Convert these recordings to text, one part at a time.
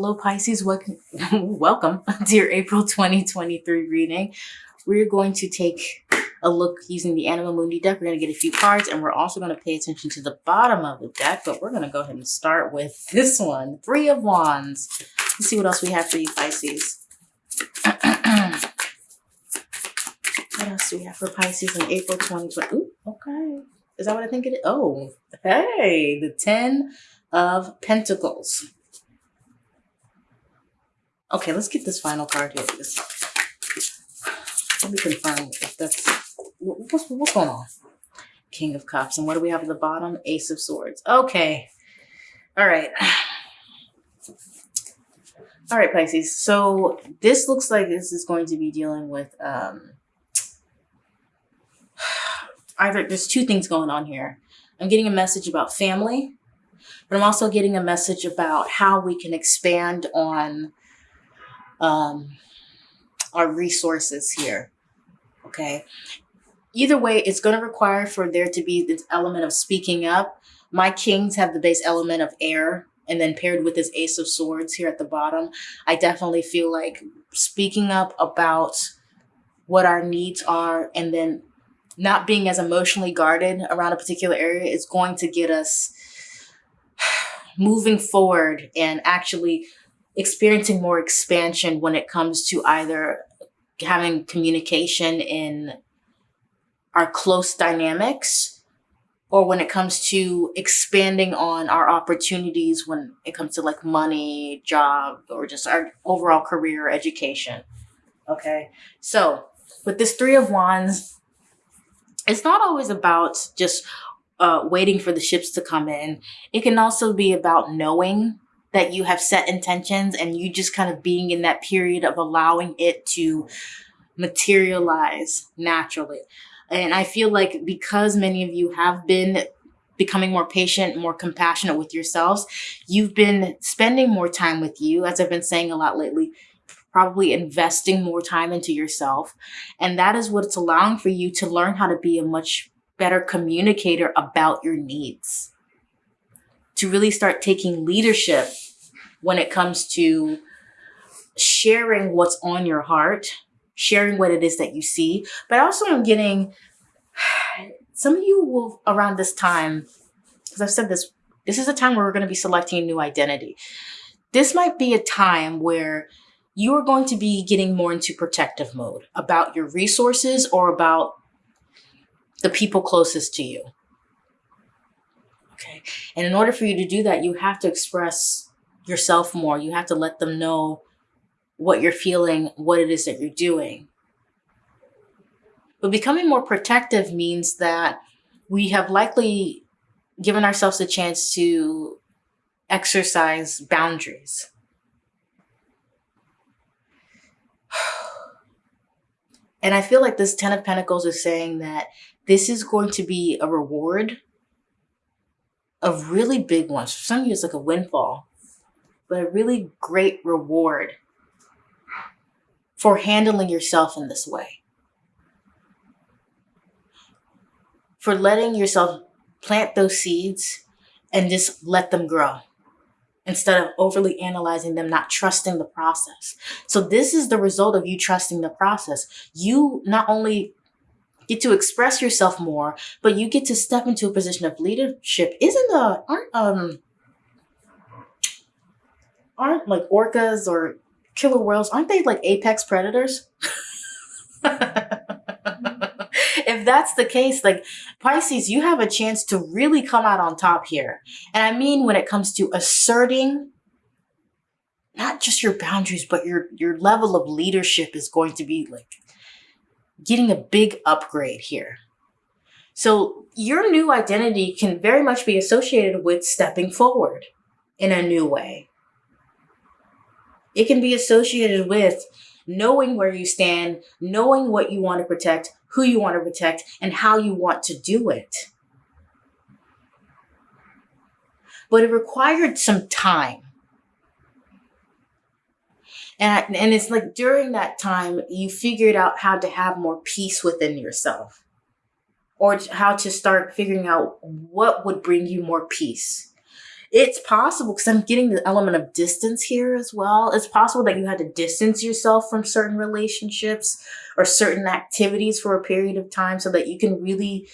Hello Pisces, welcome, welcome to your April 2023 reading. We're going to take a look using the Anima Mundi deck. We're going to get a few cards and we're also going to pay attention to the bottom of the deck, but we're going to go ahead and start with this one, Three of Wands. Let's see what else we have for you Pisces. what else do we have for Pisces in April 2020? Ooh, okay. Is that what I think it is? Oh, hey, the 10 of Pentacles. Okay, let's get this final card here. Let me confirm if that's what's what's going on. King of Cups, and what do we have at the bottom? Ace of Swords. Okay, all right, all right, Pisces. So this looks like this is going to be dealing with um, either there's two things going on here. I'm getting a message about family, but I'm also getting a message about how we can expand on um, our resources here. Okay. Either way, it's going to require for there to be this element of speaking up. My kings have the base element of air and then paired with this ace of swords here at the bottom. I definitely feel like speaking up about what our needs are and then not being as emotionally guarded around a particular area is going to get us moving forward and actually experiencing more expansion when it comes to either having communication in our close dynamics or when it comes to expanding on our opportunities when it comes to like money, job, or just our overall career education. Okay. So with this three of wands, it's not always about just uh, waiting for the ships to come in. It can also be about knowing that you have set intentions and you just kind of being in that period of allowing it to materialize naturally. And I feel like because many of you have been becoming more patient, more compassionate with yourselves, you've been spending more time with you, as I've been saying a lot lately, probably investing more time into yourself. And that is what it's allowing for you to learn how to be a much better communicator about your needs to really start taking leadership when it comes to sharing what's on your heart, sharing what it is that you see. But also I'm getting, some of you will around this time, because I've said this, this is a time where we're going to be selecting a new identity. This might be a time where you are going to be getting more into protective mode about your resources or about the people closest to you. Okay. And in order for you to do that, you have to express yourself more. You have to let them know what you're feeling, what it is that you're doing. But becoming more protective means that we have likely given ourselves a chance to exercise boundaries. And I feel like this Ten of Pentacles is saying that this is going to be a reward a really big one. For some of you, it's like a windfall, but a really great reward for handling yourself in this way. For letting yourself plant those seeds and just let them grow instead of overly analyzing them, not trusting the process. So this is the result of you trusting the process. You not only get to express yourself more, but you get to step into a position of leadership. Isn't the aren't um aren't like orcas or killer whales, aren't they like apex predators? if that's the case, like Pisces, you have a chance to really come out on top here. And I mean when it comes to asserting not just your boundaries, but your your level of leadership is going to be like getting a big upgrade here. So your new identity can very much be associated with stepping forward in a new way. It can be associated with knowing where you stand, knowing what you want to protect, who you want to protect, and how you want to do it. But it required some time. And, and it's like during that time, you figured out how to have more peace within yourself or how to start figuring out what would bring you more peace. It's possible because I'm getting the element of distance here as well. It's possible that you had to distance yourself from certain relationships or certain activities for a period of time so that you can really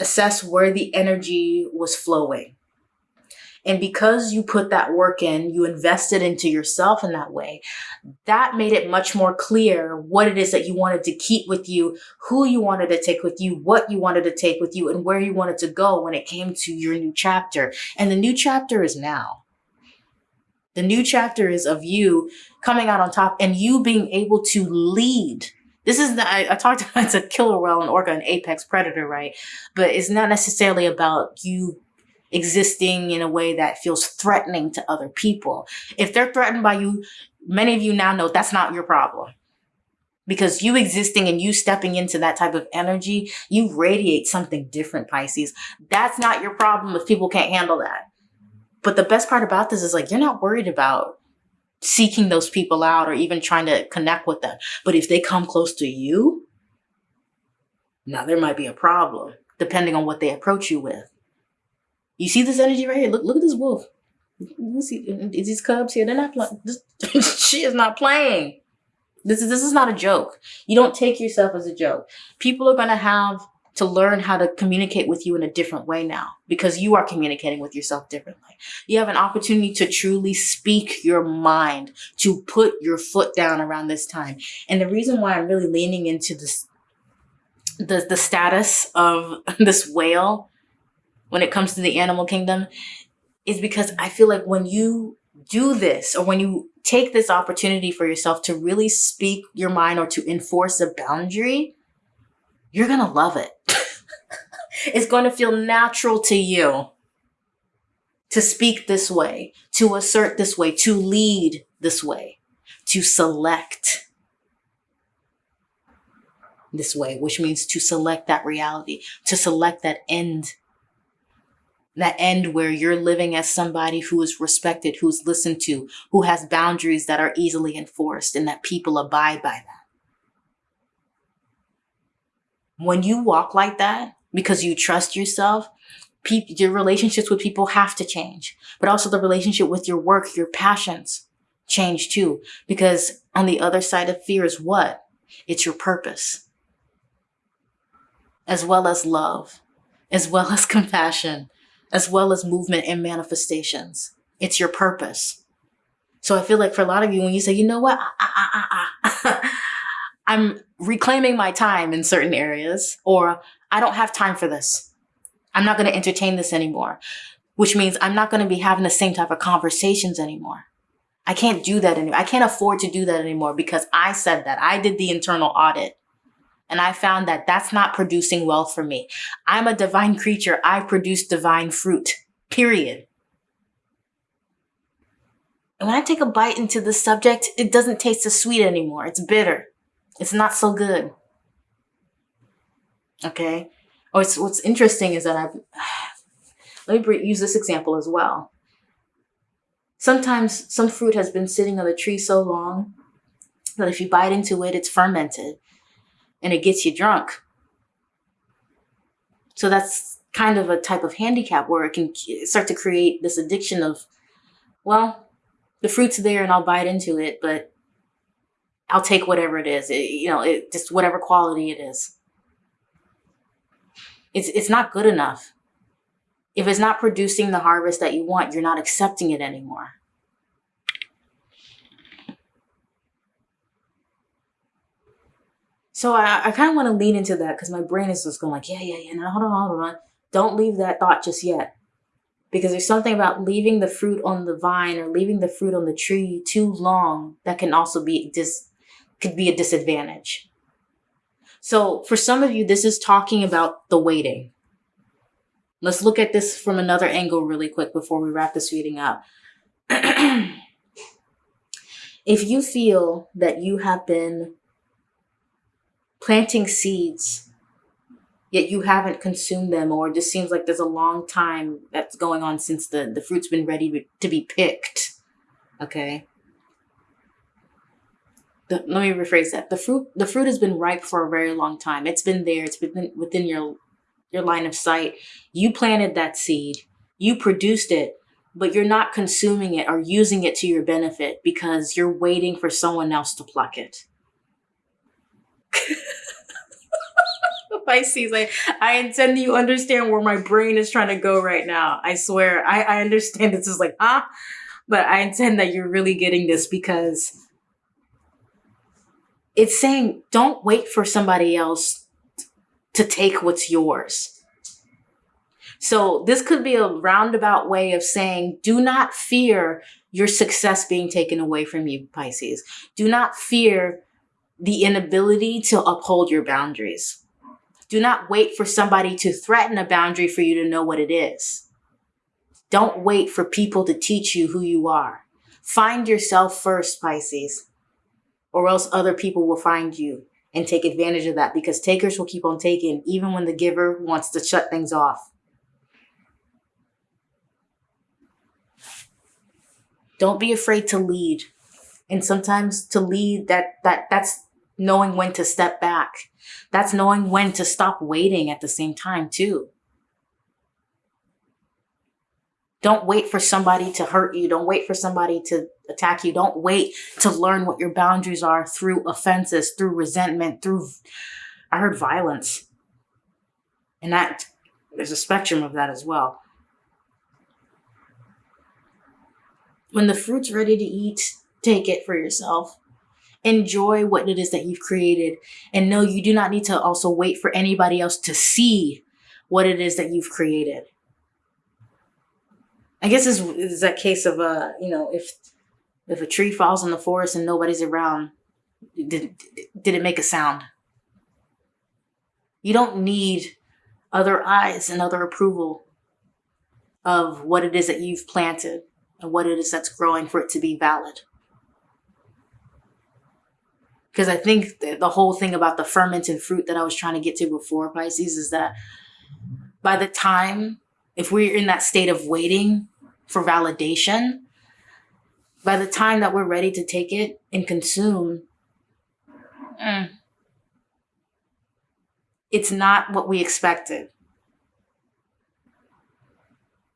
assess where the energy was flowing. And because you put that work in, you invested into yourself in that way, that made it much more clear what it is that you wanted to keep with you, who you wanted to take with you, what you wanted to take with you, and where you wanted to go when it came to your new chapter. And the new chapter is now. The new chapter is of you coming out on top and you being able to lead this is the, I, I talked about it's a killer whale, and orca, an apex predator, right? But it's not necessarily about you existing in a way that feels threatening to other people. If they're threatened by you, many of you now know that's not your problem. Because you existing and you stepping into that type of energy, you radiate something different, Pisces. That's not your problem if people can't handle that. But the best part about this is like, you're not worried about seeking those people out or even trying to connect with them. But if they come close to you, now there might be a problem depending on what they approach you with. You see this energy right here? Look, look at this wolf. You see uh, uh, these cubs here? They're not playing. she is not playing. This is this is not a joke. You don't take yourself as a joke. People are gonna have to learn how to communicate with you in a different way now because you are communicating with yourself differently. You have an opportunity to truly speak your mind, to put your foot down around this time. And the reason why I'm really leaning into this, the, the status of this whale when it comes to the animal kingdom is because I feel like when you do this or when you take this opportunity for yourself to really speak your mind or to enforce a boundary, you're going to love it. it's going to feel natural to you to speak this way, to assert this way, to lead this way, to select this way, which means to select that reality, to select that end that end where you're living as somebody who is respected, who's listened to, who has boundaries that are easily enforced and that people abide by that. When you walk like that, because you trust yourself, your relationships with people have to change, but also the relationship with your work, your passions change too. Because on the other side of fear is what? It's your purpose, as well as love, as well as compassion, as well as movement and manifestations. It's your purpose. So I feel like for a lot of you, when you say, you know what, I, am reclaiming my time in certain areas, or I don't have time for this. I'm not going to entertain this anymore, which means I'm not going to be having the same type of conversations anymore. I can't do that anymore. I can't afford to do that anymore because I said that. I did the internal audit. And I found that that's not producing wealth for me. I'm a divine creature. I produce divine fruit, period. And when I take a bite into the subject, it doesn't taste as sweet anymore. It's bitter. It's not so good. Okay. Oh, it's, what's interesting is that I've, let me use this example as well. Sometimes some fruit has been sitting on the tree so long that if you bite into it, it's fermented and it gets you drunk. So that's kind of a type of handicap where it can start to create this addiction of, well, the fruit's there and I'll bite into it, but I'll take whatever it is, it, you know, it, just whatever quality it is. It's, it's not good enough. If it's not producing the harvest that you want, you're not accepting it anymore. So I, I kind of want to lean into that because my brain is just going like, yeah, yeah, yeah. No, hold on, hold on. Don't leave that thought just yet. Because there's something about leaving the fruit on the vine or leaving the fruit on the tree too long that can also be dis could be a disadvantage. So for some of you, this is talking about the waiting. Let's look at this from another angle really quick before we wrap this reading up. if you feel that you have been planting seeds, yet you haven't consumed them, or it just seems like there's a long time that's going on since the, the fruit's been ready to be picked. Okay. The, let me rephrase that. The fruit, the fruit has been ripe for a very long time. It's been there. It's been within your, your line of sight. You planted that seed. You produced it, but you're not consuming it or using it to your benefit because you're waiting for someone else to pluck it. Pisces, I, I intend you understand where my brain is trying to go right now. I swear, I, I understand this is like, huh? But I intend that you're really getting this because it's saying don't wait for somebody else to take what's yours. So this could be a roundabout way of saying do not fear your success being taken away from you, Pisces. Do not fear the inability to uphold your boundaries. Do not wait for somebody to threaten a boundary for you to know what it is. Don't wait for people to teach you who you are. Find yourself first, Pisces or else other people will find you and take advantage of that because takers will keep on taking even when the giver wants to shut things off. Don't be afraid to lead. And sometimes to lead that that that's knowing when to step back. That's knowing when to stop waiting at the same time too. Don't wait for somebody to hurt you. Don't wait for somebody to attack you. Don't wait to learn what your boundaries are through offenses, through resentment, through, I heard violence. And that, there's a spectrum of that as well. When the fruit's ready to eat, take it for yourself. Enjoy what it is that you've created. And know you do not need to also wait for anybody else to see what it is that you've created. I guess is is that case of uh, you know, if if a tree falls in the forest and nobody's around, did did it make a sound? You don't need other eyes and other approval of what it is that you've planted and what it is that's growing for it to be valid. Because I think the whole thing about the fermented fruit that I was trying to get to before Pisces is that by the time, if we're in that state of waiting for validation, by the time that we're ready to take it and consume, mm, it's not what we expected.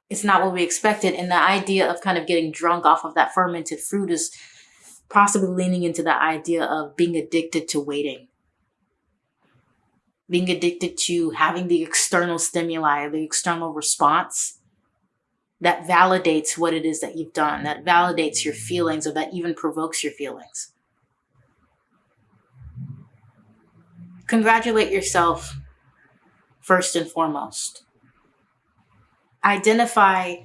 It's not what we expected. And the idea of kind of getting drunk off of that fermented fruit is possibly leaning into the idea of being addicted to waiting. Being addicted to having the external stimuli, the external response that validates what it is that you've done, that validates your feelings, or that even provokes your feelings. Congratulate yourself first and foremost. Identify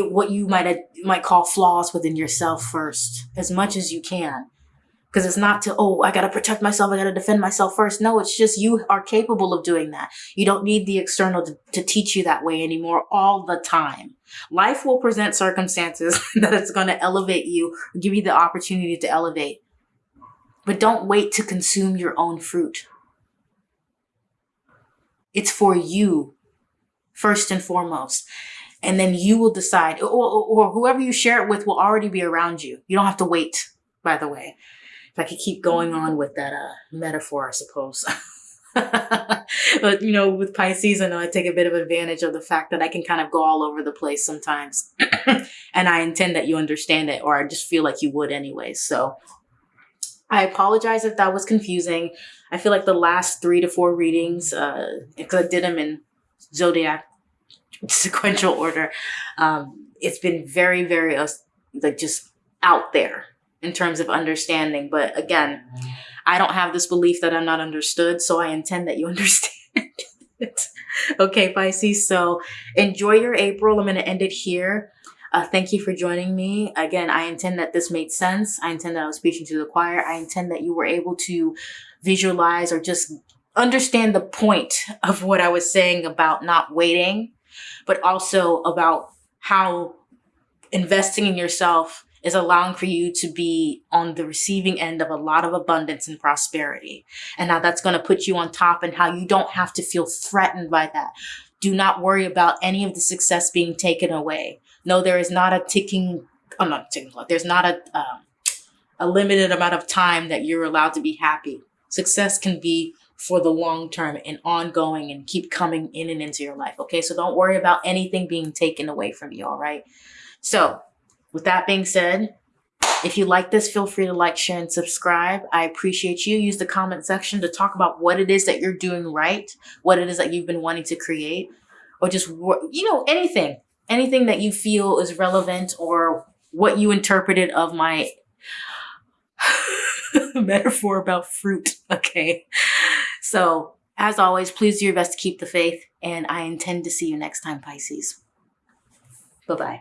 what you might uh, might call flaws within yourself first, as much as you can. Because it's not to oh i gotta protect myself i gotta defend myself first. No it's just you are capable of doing that. You don't need the external to, to teach you that way anymore all the time. Life will present circumstances that it's going to elevate you give you the opportunity to elevate. But don't wait to consume your own fruit. It's for you first and foremost and then you will decide or, or, or whoever you share it with will already be around you you don't have to wait by the way if I could keep going on with that uh, metaphor, I suppose. but you know, with Pisces, I know I take a bit of advantage of the fact that I can kind of go all over the place sometimes, and I intend that you understand it, or I just feel like you would anyway. So I apologize if that was confusing. I feel like the last three to four readings, because uh, I did them in zodiac sequential order, um, it's been very, very uh, like just out there in terms of understanding. But again, I don't have this belief that I'm not understood, so I intend that you understand it. okay, Pisces. So enjoy your April. I'm going to end it here. Uh, thank you for joining me. Again, I intend that this made sense. I intend that I was speaking to the choir. I intend that you were able to visualize or just understand the point of what I was saying about not waiting, but also about how investing in yourself is allowing for you to be on the receiving end of a lot of abundance and prosperity. And how that's going to put you on top and how you don't have to feel threatened by that. Do not worry about any of the success being taken away. No, there is not a ticking, I'm not ticking clock. There's not a, um, a limited amount of time that you're allowed to be happy. Success can be for the long term and ongoing and keep coming in and into your life. Okay. So don't worry about anything being taken away from you. All right. So, with that being said, if you like this, feel free to like, share, and subscribe. I appreciate you. Use the comment section to talk about what it is that you're doing right, what it is that you've been wanting to create, or just, you know, anything, anything that you feel is relevant or what you interpreted of my metaphor about fruit. Okay. So, as always, please do your best to keep the faith, and I intend to see you next time, Pisces. Bye bye.